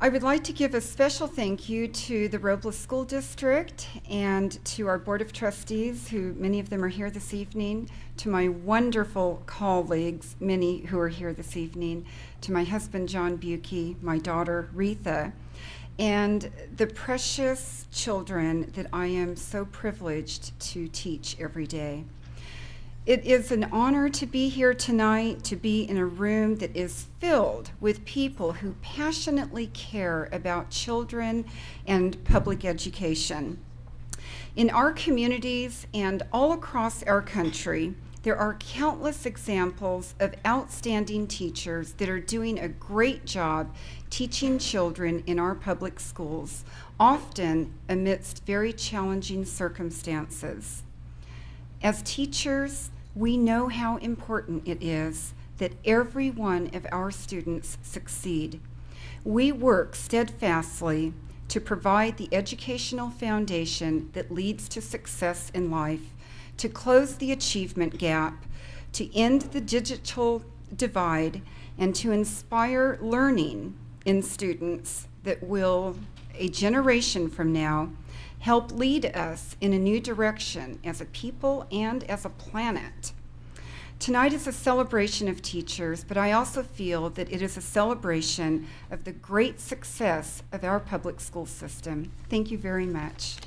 I would like to give a special thank you to the Robles School District and to our Board of Trustees, who many of them are here this evening, to my wonderful colleagues, many who are here this evening, to my husband John Buki, my daughter Retha, and the precious children that I am so privileged to teach every day. It is an honor to be here tonight, to be in a room that is filled with people who passionately care about children and public education. In our communities and all across our country, there are countless examples of outstanding teachers that are doing a great job teaching children in our public schools, often amidst very challenging circumstances. As teachers, we know how important it is that every one of our students succeed. We work steadfastly to provide the educational foundation that leads to success in life, to close the achievement gap, to end the digital divide, and to inspire learning in students that will, a generation from now, help lead us in a new direction as a people and as a planet. Tonight is a celebration of teachers, but I also feel that it is a celebration of the great success of our public school system. Thank you very much.